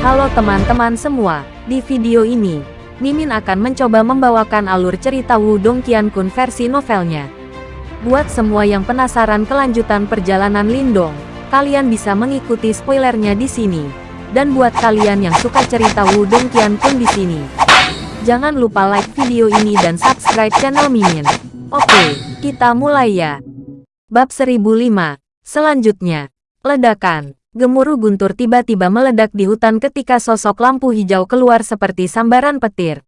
Halo teman-teman semua, di video ini, Mimin akan mencoba membawakan alur cerita Wudong Qiankun versi novelnya. Buat semua yang penasaran kelanjutan perjalanan Lindong, kalian bisa mengikuti spoilernya di sini. Dan buat kalian yang suka cerita Wudong Qiankun di sini, jangan lupa like video ini dan subscribe channel Mimin. Oke, kita mulai ya. Bab 1005, selanjutnya, ledakan. Gemuruh guntur tiba-tiba meledak di hutan ketika sosok lampu hijau keluar seperti sambaran petir.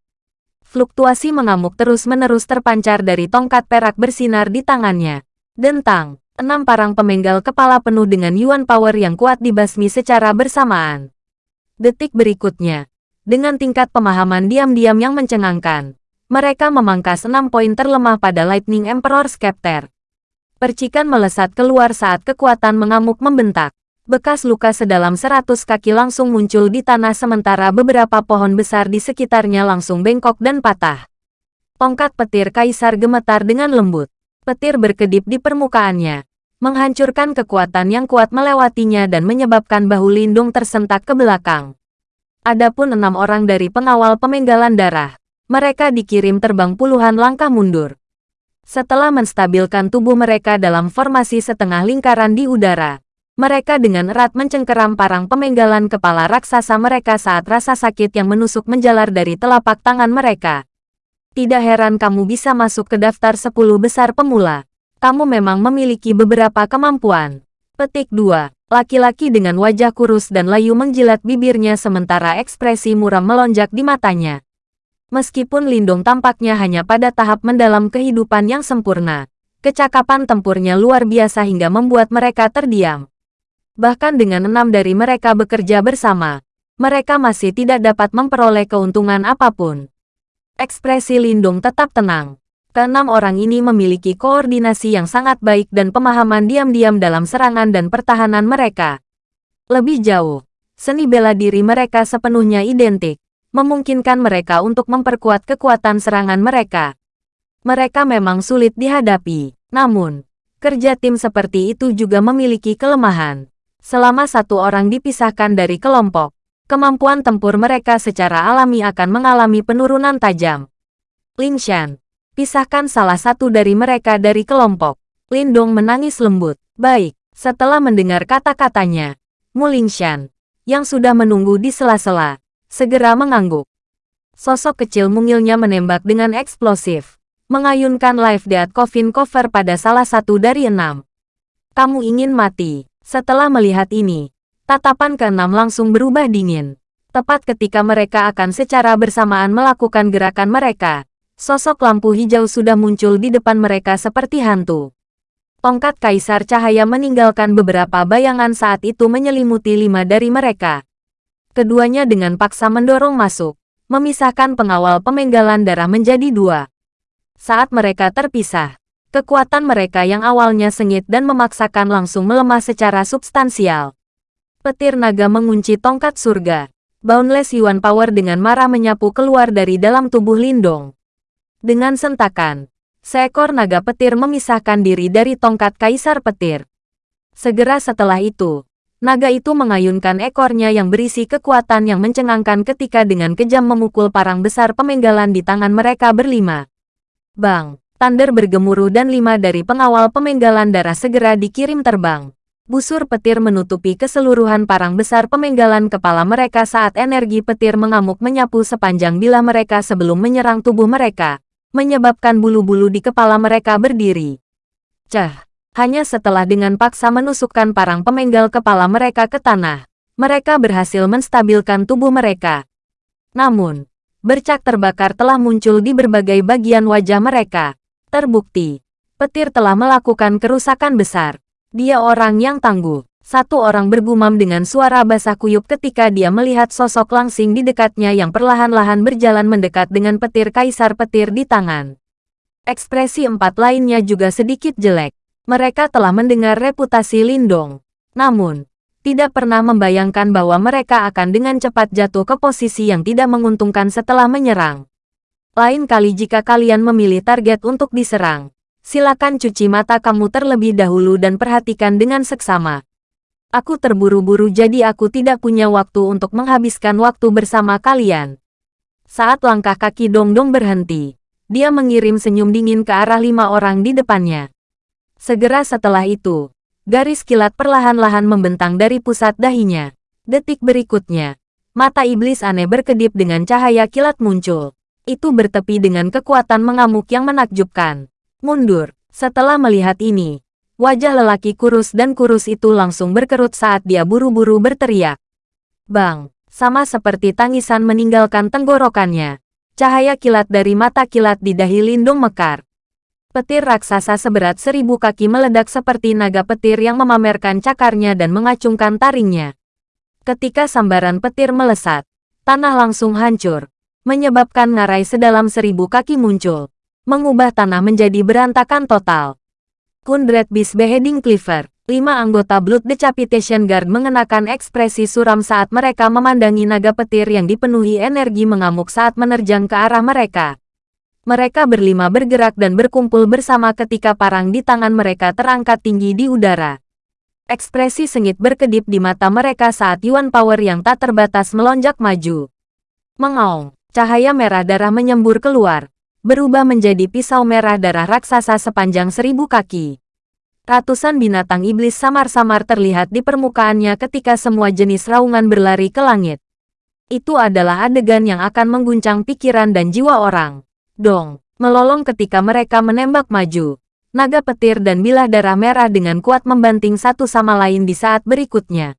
Fluktuasi mengamuk terus-menerus terpancar dari tongkat perak bersinar di tangannya. Dentang, enam parang pemenggal kepala penuh dengan yuan power yang kuat dibasmi secara bersamaan. Detik berikutnya, dengan tingkat pemahaman diam-diam yang mencengangkan, mereka memangkas enam poin terlemah pada Lightning Emperor Scepter. Percikan melesat keluar saat kekuatan mengamuk membentak. Bekas luka sedalam 100 kaki langsung muncul di tanah sementara beberapa pohon besar di sekitarnya langsung bengkok dan patah. Tongkat petir kaisar gemetar dengan lembut. Petir berkedip di permukaannya, menghancurkan kekuatan yang kuat melewatinya dan menyebabkan bahu Lindung tersentak ke belakang. Adapun enam orang dari pengawal pemenggalan darah, mereka dikirim terbang puluhan langkah mundur. Setelah menstabilkan tubuh mereka dalam formasi setengah lingkaran di udara, mereka dengan erat mencengkeram parang pemenggalan kepala raksasa mereka saat rasa sakit yang menusuk menjalar dari telapak tangan mereka. Tidak heran kamu bisa masuk ke daftar 10 besar pemula. Kamu memang memiliki beberapa kemampuan. Petik 2. Laki-laki dengan wajah kurus dan layu menjilat bibirnya sementara ekspresi muram melonjak di matanya. Meskipun Lindung tampaknya hanya pada tahap mendalam kehidupan yang sempurna, kecakapan tempurnya luar biasa hingga membuat mereka terdiam. Bahkan dengan enam dari mereka bekerja bersama, mereka masih tidak dapat memperoleh keuntungan apa pun. Ekspresi Lindung tetap tenang. Keenam orang ini memiliki koordinasi yang sangat baik dan pemahaman diam-diam dalam serangan dan pertahanan mereka. Lebih jauh, seni bela diri mereka sepenuhnya identik, memungkinkan mereka untuk memperkuat kekuatan serangan mereka. Mereka memang sulit dihadapi, namun, kerja tim seperti itu juga memiliki kelemahan. Selama satu orang dipisahkan dari kelompok, kemampuan tempur mereka secara alami akan mengalami penurunan tajam. Lin Shan, pisahkan salah satu dari mereka dari kelompok. Lin Dong menangis lembut. Baik, setelah mendengar kata-katanya, Mu Lin Shan, yang sudah menunggu di sela-sela, segera mengangguk. Sosok kecil mungilnya menembak dengan eksplosif, mengayunkan live death coffin cover pada salah satu dari enam. Kamu ingin mati. Setelah melihat ini, tatapan keenam langsung berubah dingin. Tepat ketika mereka akan secara bersamaan melakukan gerakan mereka, sosok lampu hijau sudah muncul di depan mereka seperti hantu. Tongkat Kaisar Cahaya meninggalkan beberapa bayangan saat itu menyelimuti lima dari mereka. Keduanya dengan paksa mendorong masuk, memisahkan pengawal pemenggalan darah menjadi dua. Saat mereka terpisah, Kekuatan mereka yang awalnya sengit dan memaksakan langsung melemah secara substansial. Petir naga mengunci tongkat surga. Boundless Yuan Power dengan marah menyapu keluar dari dalam tubuh Lindong. Dengan sentakan, seekor naga petir memisahkan diri dari tongkat kaisar petir. Segera setelah itu, naga itu mengayunkan ekornya yang berisi kekuatan yang mencengangkan ketika dengan kejam memukul parang besar pemenggalan di tangan mereka berlima. Bang! Thunder bergemuruh dan lima dari pengawal pemenggalan darah segera dikirim terbang. Busur petir menutupi keseluruhan parang besar pemenggalan kepala mereka saat energi petir mengamuk menyapu sepanjang bila mereka sebelum menyerang tubuh mereka, menyebabkan bulu-bulu di kepala mereka berdiri. Cah, hanya setelah dengan paksa menusukkan parang pemenggal kepala mereka ke tanah, mereka berhasil menstabilkan tubuh mereka. Namun, bercak terbakar telah muncul di berbagai bagian wajah mereka. Terbukti, petir telah melakukan kerusakan besar. Dia orang yang tangguh. Satu orang bergumam dengan suara basah kuyup ketika dia melihat sosok langsing di dekatnya yang perlahan-lahan berjalan mendekat dengan petir kaisar petir di tangan. Ekspresi empat lainnya juga sedikit jelek. Mereka telah mendengar reputasi Lindong. Namun, tidak pernah membayangkan bahwa mereka akan dengan cepat jatuh ke posisi yang tidak menguntungkan setelah menyerang. Lain kali jika kalian memilih target untuk diserang, silakan cuci mata kamu terlebih dahulu dan perhatikan dengan seksama. Aku terburu-buru jadi aku tidak punya waktu untuk menghabiskan waktu bersama kalian. Saat langkah kaki Dongdong berhenti, dia mengirim senyum dingin ke arah lima orang di depannya. Segera setelah itu, garis kilat perlahan-lahan membentang dari pusat dahinya. Detik berikutnya, mata iblis aneh berkedip dengan cahaya kilat muncul. Itu bertepi dengan kekuatan mengamuk yang menakjubkan. Mundur, setelah melihat ini, Wajah lelaki kurus dan kurus itu langsung berkerut saat dia buru-buru berteriak. Bang, sama seperti tangisan meninggalkan tenggorokannya. Cahaya kilat dari mata kilat di dahi Lindung mekar. Petir raksasa seberat seribu kaki meledak seperti naga petir yang memamerkan cakarnya dan mengacungkan taringnya. Ketika sambaran petir melesat, tanah langsung hancur, menyebabkan ngarai sedalam seribu kaki muncul, mengubah tanah menjadi berantakan total. Kundred Beast Beheading Cleaver. Lima anggota Blood Decapitation Guard mengenakan ekspresi suram saat mereka memandangi naga petir yang dipenuhi energi mengamuk saat menerjang ke arah mereka. Mereka berlima bergerak dan berkumpul bersama ketika parang di tangan mereka terangkat tinggi di udara. Ekspresi sengit berkedip di mata mereka saat Yuan Power yang tak terbatas melonjak maju. Mengaung, cahaya merah darah menyembur keluar, berubah menjadi pisau merah darah raksasa sepanjang seribu kaki. Ratusan binatang iblis samar-samar terlihat di permukaannya ketika semua jenis raungan berlari ke langit. Itu adalah adegan yang akan mengguncang pikiran dan jiwa orang. Dong, melolong ketika mereka menembak maju. Naga petir dan bilah darah merah dengan kuat membanting satu sama lain di saat berikutnya.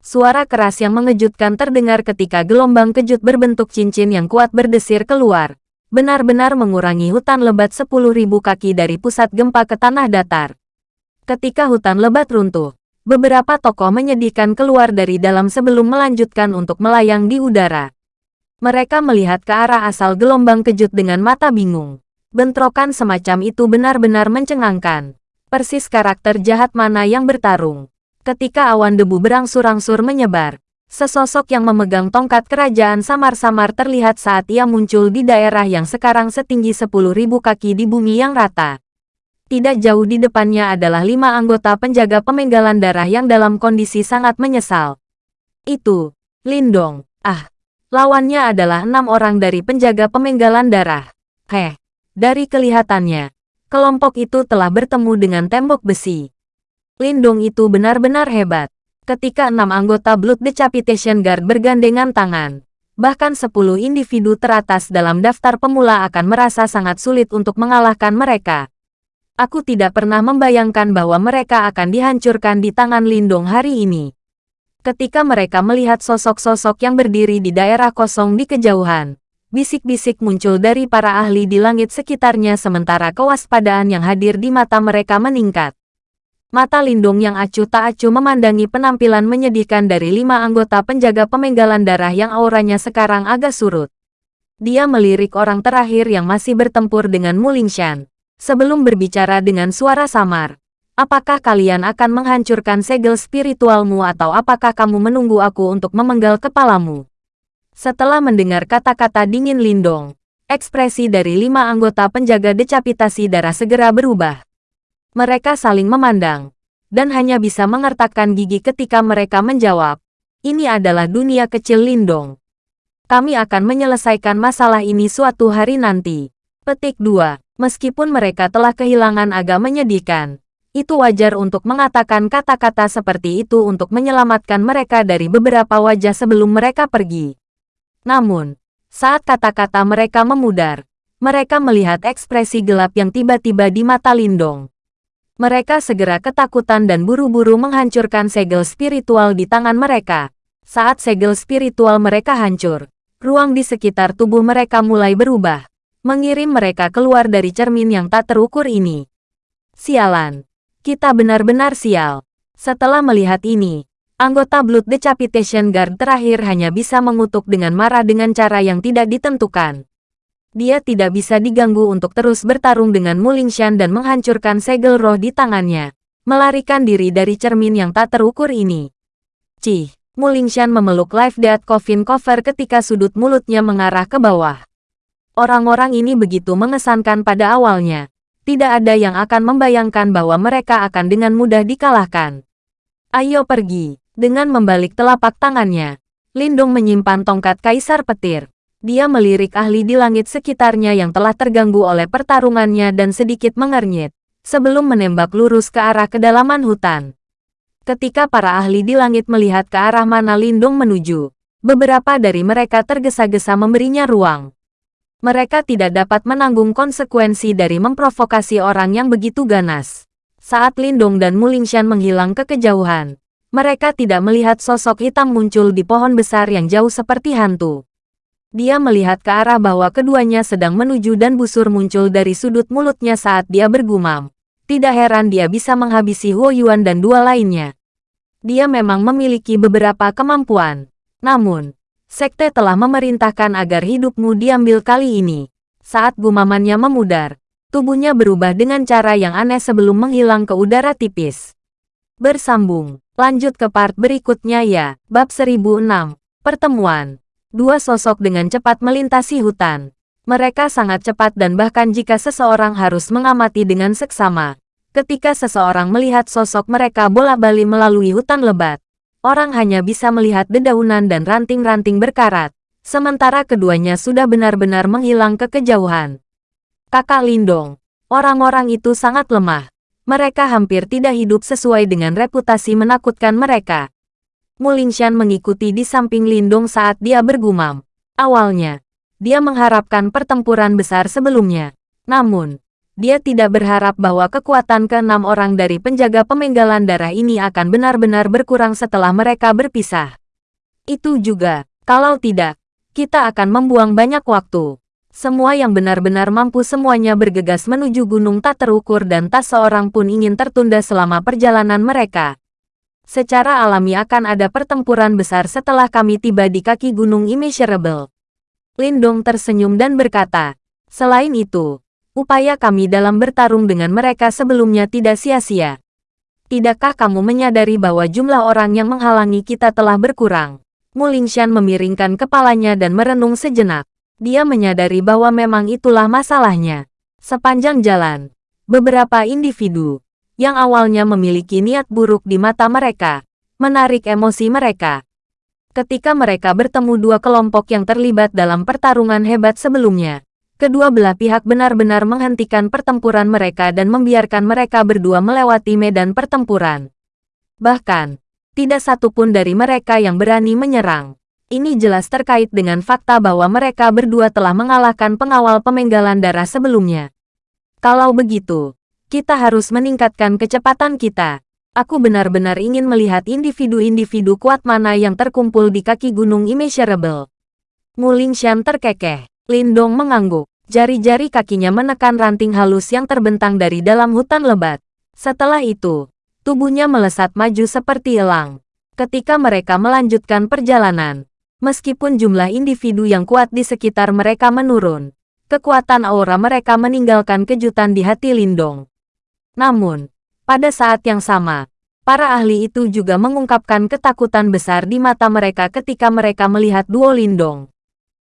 Suara keras yang mengejutkan terdengar ketika gelombang kejut berbentuk cincin yang kuat berdesir keluar benar-benar mengurangi hutan lebat 10.000 kaki dari pusat gempa ke tanah datar. Ketika hutan lebat runtuh, beberapa tokoh menyedihkan keluar dari dalam sebelum melanjutkan untuk melayang di udara. Mereka melihat ke arah asal gelombang kejut dengan mata bingung. Bentrokan semacam itu benar-benar mencengangkan. Persis karakter jahat mana yang bertarung. Ketika awan debu berangsur-angsur menyebar, Sesosok yang memegang tongkat kerajaan samar-samar terlihat saat ia muncul di daerah yang sekarang setinggi 10.000 kaki di bumi yang rata. Tidak jauh di depannya adalah lima anggota penjaga pemenggalan darah yang dalam kondisi sangat menyesal. Itu, Lindong. Ah, lawannya adalah enam orang dari penjaga pemenggalan darah. Heh, dari kelihatannya, kelompok itu telah bertemu dengan tembok besi. Lindong itu benar-benar hebat ketika enam anggota Blood Decapitation Guard bergandengan tangan. Bahkan sepuluh individu teratas dalam daftar pemula akan merasa sangat sulit untuk mengalahkan mereka. Aku tidak pernah membayangkan bahwa mereka akan dihancurkan di tangan Lindong hari ini. Ketika mereka melihat sosok-sosok yang berdiri di daerah kosong di kejauhan, bisik-bisik muncul dari para ahli di langit sekitarnya sementara kewaspadaan yang hadir di mata mereka meningkat. Mata Lindung yang acuh tak acuh memandangi penampilan menyedihkan dari lima anggota penjaga pemenggalan darah yang auranya sekarang agak surut. Dia melirik orang terakhir yang masih bertempur dengan Mulingshan. Sebelum berbicara dengan suara samar, apakah kalian akan menghancurkan segel spiritualmu atau apakah kamu menunggu aku untuk memenggal kepalamu? Setelah mendengar kata-kata dingin Lindong, ekspresi dari lima anggota penjaga decapitasi darah segera berubah. Mereka saling memandang, dan hanya bisa mengertakkan gigi ketika mereka menjawab, ini adalah dunia kecil Lindong. Kami akan menyelesaikan masalah ini suatu hari nanti. Petik 2. Meskipun mereka telah kehilangan agak menyedihkan, itu wajar untuk mengatakan kata-kata seperti itu untuk menyelamatkan mereka dari beberapa wajah sebelum mereka pergi. Namun, saat kata-kata mereka memudar, mereka melihat ekspresi gelap yang tiba-tiba di mata Lindong. Mereka segera ketakutan dan buru-buru menghancurkan segel spiritual di tangan mereka. Saat segel spiritual mereka hancur, ruang di sekitar tubuh mereka mulai berubah, mengirim mereka keluar dari cermin yang tak terukur ini. Sialan. Kita benar-benar sial. Setelah melihat ini, anggota Blood Decapitation Guard terakhir hanya bisa mengutuk dengan marah dengan cara yang tidak ditentukan. Dia tidak bisa diganggu untuk terus bertarung dengan Mulingshan dan menghancurkan segel roh di tangannya. Melarikan diri dari cermin yang tak terukur ini. Cih, Mulingshan memeluk Life Death Coffin Cover ketika sudut mulutnya mengarah ke bawah. Orang-orang ini begitu mengesankan pada awalnya. Tidak ada yang akan membayangkan bahwa mereka akan dengan mudah dikalahkan. Ayo pergi. Dengan membalik telapak tangannya, Lindong menyimpan tongkat kaisar petir. Dia melirik ahli di langit sekitarnya yang telah terganggu oleh pertarungannya dan sedikit mengernyit, sebelum menembak lurus ke arah kedalaman hutan. Ketika para ahli di langit melihat ke arah mana Lindong menuju, beberapa dari mereka tergesa-gesa memberinya ruang. Mereka tidak dapat menanggung konsekuensi dari memprovokasi orang yang begitu ganas. Saat Lindong dan Mulingshan menghilang ke kejauhan, mereka tidak melihat sosok hitam muncul di pohon besar yang jauh seperti hantu. Dia melihat ke arah bahwa keduanya sedang menuju dan busur muncul dari sudut mulutnya saat dia bergumam. Tidak heran dia bisa menghabisi Huo Yuan dan dua lainnya. Dia memang memiliki beberapa kemampuan. Namun, sekte telah memerintahkan agar hidupmu diambil kali ini. Saat gumamannya memudar, tubuhnya berubah dengan cara yang aneh sebelum menghilang ke udara tipis. Bersambung. Lanjut ke part berikutnya ya. Bab 1006. Pertemuan. Dua sosok dengan cepat melintasi hutan. Mereka sangat cepat dan bahkan jika seseorang harus mengamati dengan seksama. Ketika seseorang melihat sosok mereka bola-bali melalui hutan lebat, orang hanya bisa melihat dedaunan dan ranting-ranting berkarat, sementara keduanya sudah benar-benar menghilang ke kejauhan. Kakak Lindong, orang-orang itu sangat lemah. Mereka hampir tidak hidup sesuai dengan reputasi menakutkan mereka. Mulingshan mengikuti di samping Lindong saat dia bergumam. Awalnya, dia mengharapkan pertempuran besar sebelumnya. Namun, dia tidak berharap bahwa kekuatan keenam orang dari penjaga pemenggalan darah ini akan benar-benar berkurang setelah mereka berpisah. Itu juga, kalau tidak, kita akan membuang banyak waktu. Semua yang benar-benar mampu semuanya bergegas menuju gunung tak terukur dan tak seorang pun ingin tertunda selama perjalanan mereka. Secara alami akan ada pertempuran besar setelah kami tiba di kaki gunung Immeasurable. Lindong tersenyum dan berkata, Selain itu, upaya kami dalam bertarung dengan mereka sebelumnya tidak sia-sia. Tidakkah kamu menyadari bahwa jumlah orang yang menghalangi kita telah berkurang? Mulingshan memiringkan kepalanya dan merenung sejenak. Dia menyadari bahwa memang itulah masalahnya. Sepanjang jalan, beberapa individu yang awalnya memiliki niat buruk di mata mereka, menarik emosi mereka. Ketika mereka bertemu dua kelompok yang terlibat dalam pertarungan hebat sebelumnya, kedua belah pihak benar-benar menghentikan pertempuran mereka dan membiarkan mereka berdua melewati medan pertempuran. Bahkan, tidak satupun dari mereka yang berani menyerang. Ini jelas terkait dengan fakta bahwa mereka berdua telah mengalahkan pengawal pemenggalan darah sebelumnya. Kalau begitu, kita harus meningkatkan kecepatan kita. Aku benar-benar ingin melihat individu-individu kuat mana yang terkumpul di kaki gunung immeasurable. Mulingshan terkekeh. Lindong mengangguk. Jari-jari kakinya menekan ranting halus yang terbentang dari dalam hutan lebat. Setelah itu, tubuhnya melesat maju seperti elang. Ketika mereka melanjutkan perjalanan, Meskipun jumlah individu yang kuat di sekitar mereka menurun, kekuatan aura mereka meninggalkan kejutan di hati Lindong. Namun, pada saat yang sama, para ahli itu juga mengungkapkan ketakutan besar di mata mereka ketika mereka melihat duo Lindong.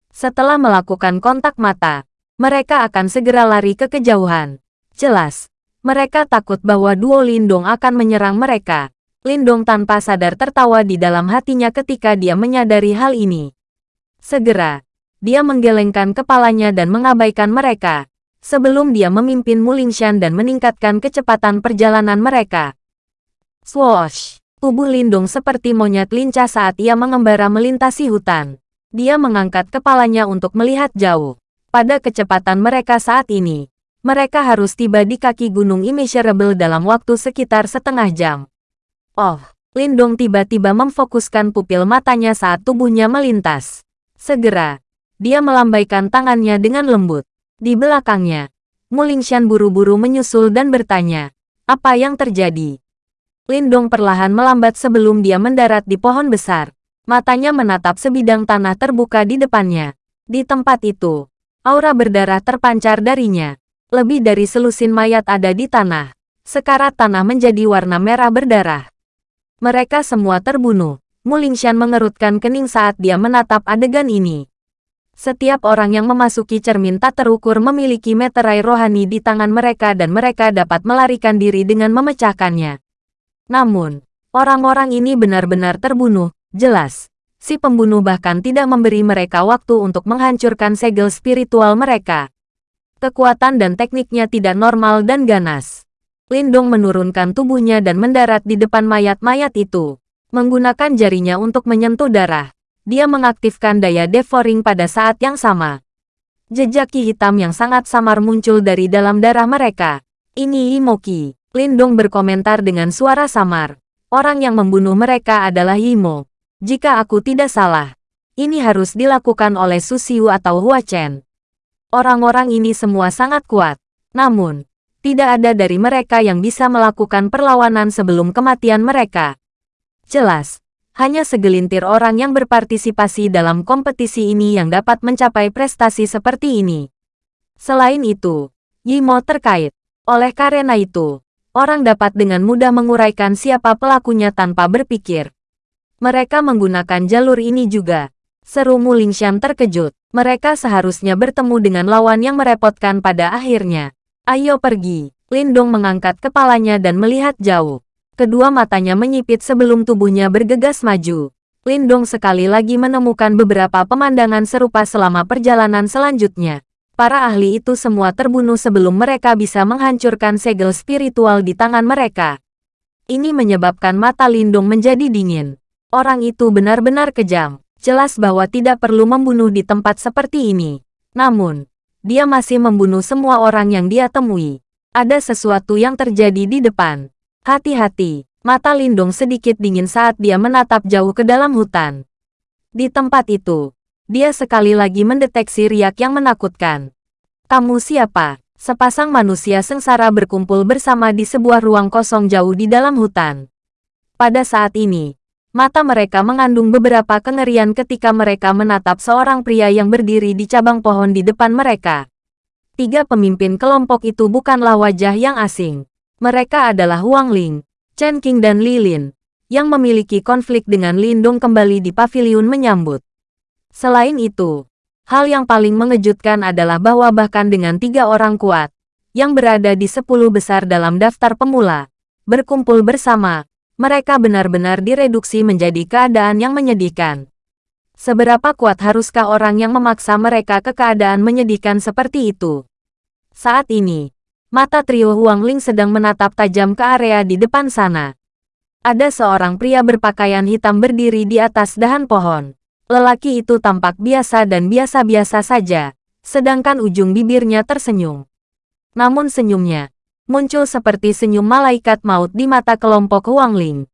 Setelah melakukan kontak mata, mereka akan segera lari ke kejauhan. Jelas, mereka takut bahwa duo Lindong akan menyerang mereka. Lindong tanpa sadar tertawa di dalam hatinya ketika dia menyadari hal ini. Segera, dia menggelengkan kepalanya dan mengabaikan mereka, sebelum dia memimpin Mulingshan dan meningkatkan kecepatan perjalanan mereka. Swoosh! Tubuh Lindung seperti monyet lincah saat ia mengembara melintasi hutan. Dia mengangkat kepalanya untuk melihat jauh. Pada kecepatan mereka saat ini, mereka harus tiba di kaki gunung immeasurable dalam waktu sekitar setengah jam. Oh, Lindong tiba-tiba memfokuskan pupil matanya saat tubuhnya melintas. Segera, dia melambaikan tangannya dengan lembut. Di belakangnya, Mulingshan buru-buru menyusul dan bertanya, apa yang terjadi? Lindong perlahan melambat sebelum dia mendarat di pohon besar. Matanya menatap sebidang tanah terbuka di depannya. Di tempat itu, aura berdarah terpancar darinya. Lebih dari selusin mayat ada di tanah. Sekarat tanah menjadi warna merah berdarah. Mereka semua terbunuh. Mulingshan mengerutkan kening saat dia menatap adegan ini. Setiap orang yang memasuki cermin tak terukur memiliki meterai rohani di tangan mereka dan mereka dapat melarikan diri dengan memecahkannya. Namun, Orang-orang ini benar-benar terbunuh, jelas. Si pembunuh bahkan tidak memberi mereka waktu untuk menghancurkan segel spiritual mereka. Kekuatan dan tekniknya tidak normal dan ganas. Lindong menurunkan tubuhnya dan mendarat di depan mayat-mayat itu. Menggunakan jarinya untuk menyentuh darah. Dia mengaktifkan daya devouring pada saat yang sama. Jejak ki hitam yang sangat samar muncul dari dalam darah mereka. Ini Imoki. Lindong berkomentar dengan suara samar. Orang yang membunuh mereka adalah Imo. Jika aku tidak salah, ini harus dilakukan oleh Susiu atau Hua Chen. Orang-orang ini semua sangat kuat. Namun, tidak ada dari mereka yang bisa melakukan perlawanan sebelum kematian mereka. Jelas, hanya segelintir orang yang berpartisipasi dalam kompetisi ini yang dapat mencapai prestasi seperti ini. Selain itu, Yimo terkait. Oleh karena itu, orang dapat dengan mudah menguraikan siapa pelakunya tanpa berpikir. Mereka menggunakan jalur ini juga. Seru Mulingshan terkejut. Mereka seharusnya bertemu dengan lawan yang merepotkan pada akhirnya. Ayo pergi. Lindong mengangkat kepalanya dan melihat jauh. Kedua matanya menyipit sebelum tubuhnya bergegas maju. Lindong sekali lagi menemukan beberapa pemandangan serupa selama perjalanan selanjutnya. Para ahli itu semua terbunuh sebelum mereka bisa menghancurkan segel spiritual di tangan mereka. Ini menyebabkan mata Lindong menjadi dingin. Orang itu benar-benar kejam. Jelas bahwa tidak perlu membunuh di tempat seperti ini. Namun, dia masih membunuh semua orang yang dia temui. Ada sesuatu yang terjadi di depan. Hati-hati, mata Lindung sedikit dingin saat dia menatap jauh ke dalam hutan. Di tempat itu, dia sekali lagi mendeteksi riak yang menakutkan. Kamu siapa? Sepasang manusia sengsara berkumpul bersama di sebuah ruang kosong jauh di dalam hutan. Pada saat ini, mata mereka mengandung beberapa kengerian ketika mereka menatap seorang pria yang berdiri di cabang pohon di depan mereka. Tiga pemimpin kelompok itu bukanlah wajah yang asing. Mereka adalah Huang Ling, Chen Qing dan Li Lin, yang memiliki konflik dengan Lindung kembali di pavilion menyambut. Selain itu, hal yang paling mengejutkan adalah bahwa bahkan dengan tiga orang kuat, yang berada di sepuluh besar dalam daftar pemula, berkumpul bersama, mereka benar-benar direduksi menjadi keadaan yang menyedihkan. Seberapa kuat haruskah orang yang memaksa mereka ke keadaan menyedihkan seperti itu? Saat ini, Mata trio Huang Ling sedang menatap tajam ke area di depan sana. Ada seorang pria berpakaian hitam berdiri di atas dahan pohon. Lelaki itu tampak biasa dan biasa-biasa saja, sedangkan ujung bibirnya tersenyum. Namun senyumnya, muncul seperti senyum malaikat maut di mata kelompok Huang Ling.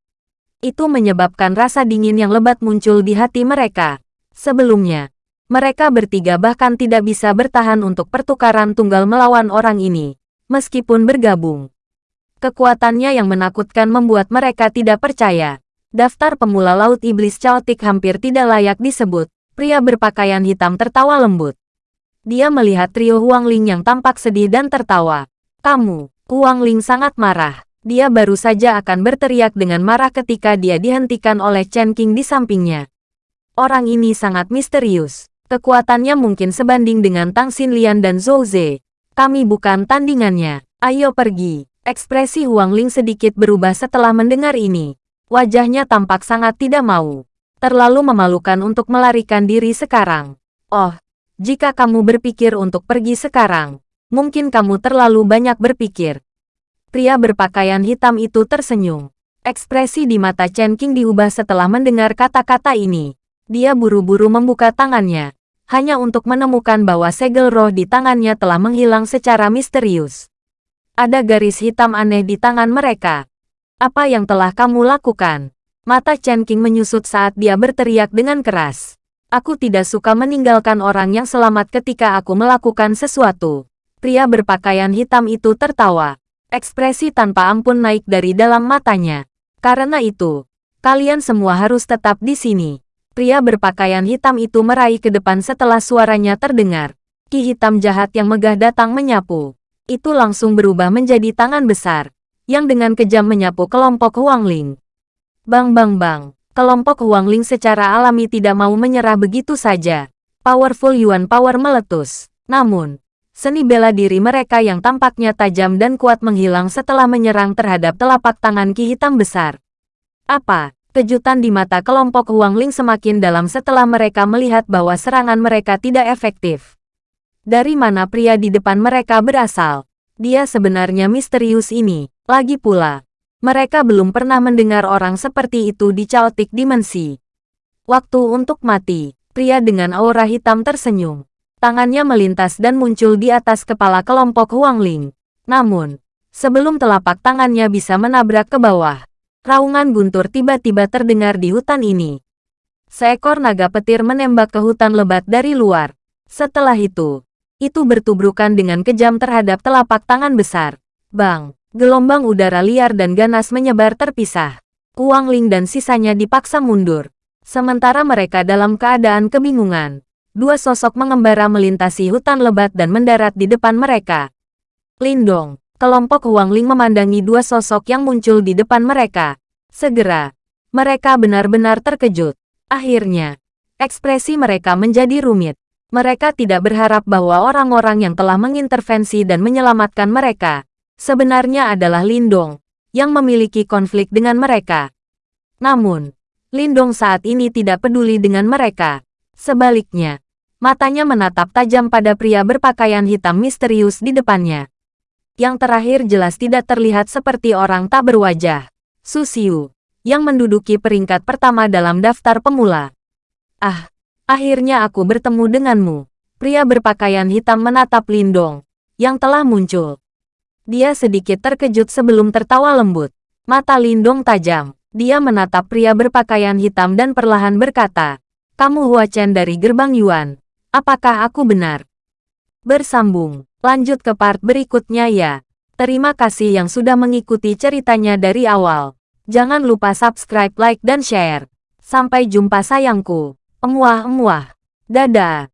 Itu menyebabkan rasa dingin yang lebat muncul di hati mereka. Sebelumnya, mereka bertiga bahkan tidak bisa bertahan untuk pertukaran tunggal melawan orang ini meskipun bergabung. Kekuatannya yang menakutkan membuat mereka tidak percaya. Daftar pemula Laut Iblis Chaotic hampir tidak layak disebut. Pria berpakaian hitam tertawa lembut. Dia melihat trio Huang Ling yang tampak sedih dan tertawa. Kamu, Huang Ling sangat marah. Dia baru saja akan berteriak dengan marah ketika dia dihentikan oleh Chen Qing di sampingnya. Orang ini sangat misterius. Kekuatannya mungkin sebanding dengan Tang Xinlian dan Zhou Ze. Kami bukan tandingannya. Ayo pergi. Ekspresi Huang Ling sedikit berubah setelah mendengar ini. Wajahnya tampak sangat tidak mau. Terlalu memalukan untuk melarikan diri sekarang. Oh, jika kamu berpikir untuk pergi sekarang, mungkin kamu terlalu banyak berpikir. Pria berpakaian hitam itu tersenyum. Ekspresi di mata Chen Qing diubah setelah mendengar kata-kata ini. Dia buru-buru membuka tangannya hanya untuk menemukan bahwa segel roh di tangannya telah menghilang secara misterius. Ada garis hitam aneh di tangan mereka. Apa yang telah kamu lakukan? Mata Chen King menyusut saat dia berteriak dengan keras. Aku tidak suka meninggalkan orang yang selamat ketika aku melakukan sesuatu. Pria berpakaian hitam itu tertawa. Ekspresi tanpa ampun naik dari dalam matanya. Karena itu, kalian semua harus tetap di sini. Pria berpakaian hitam itu meraih ke depan setelah suaranya terdengar. Ki hitam jahat yang megah datang menyapu. Itu langsung berubah menjadi tangan besar, yang dengan kejam menyapu kelompok Huang Ling. Bang bang bang, kelompok Huang Ling secara alami tidak mau menyerah begitu saja. Powerful Yuan Power meletus. Namun, seni bela diri mereka yang tampaknya tajam dan kuat menghilang setelah menyerang terhadap telapak tangan Ki hitam besar. Apa? Kejutan di mata kelompok Huang Ling semakin dalam setelah mereka melihat bahwa serangan mereka tidak efektif. Dari mana pria di depan mereka berasal? Dia sebenarnya misterius ini. Lagi pula, mereka belum pernah mendengar orang seperti itu di Chaotic Dimensi. Waktu untuk mati. Pria dengan aura hitam tersenyum. Tangannya melintas dan muncul di atas kepala kelompok Huang Ling. Namun, sebelum telapak tangannya bisa menabrak ke bawah, Raungan guntur tiba-tiba terdengar di hutan ini. Seekor naga petir menembak ke hutan lebat dari luar. Setelah itu, itu bertubrukan dengan kejam terhadap telapak tangan besar. Bang, gelombang udara liar dan ganas menyebar terpisah. Kuang Ling dan sisanya dipaksa mundur. Sementara mereka dalam keadaan kebingungan, dua sosok mengembara melintasi hutan lebat dan mendarat di depan mereka. Lindong, kelompok Huang Ling memandangi dua sosok yang muncul di depan mereka. Segera, mereka benar-benar terkejut. Akhirnya, ekspresi mereka menjadi rumit. Mereka tidak berharap bahwa orang-orang yang telah mengintervensi dan menyelamatkan mereka sebenarnya adalah Lindong yang memiliki konflik dengan mereka. Namun, Lindong saat ini tidak peduli dengan mereka. Sebaliknya, matanya menatap tajam pada pria berpakaian hitam misterius di depannya. Yang terakhir jelas tidak terlihat seperti orang tak berwajah. Susiu, yang menduduki peringkat pertama dalam daftar pemula. Ah, akhirnya aku bertemu denganmu. Pria berpakaian hitam menatap Lindong, yang telah muncul. Dia sedikit terkejut sebelum tertawa lembut. Mata Lindong tajam. Dia menatap pria berpakaian hitam dan perlahan berkata, Kamu Hua Chen dari Gerbang Yuan. Apakah aku benar? Bersambung. Lanjut ke part berikutnya ya. Terima kasih yang sudah mengikuti ceritanya dari awal. Jangan lupa subscribe, like, dan share. Sampai jumpa sayangku. Emuah-emuah. Dadah.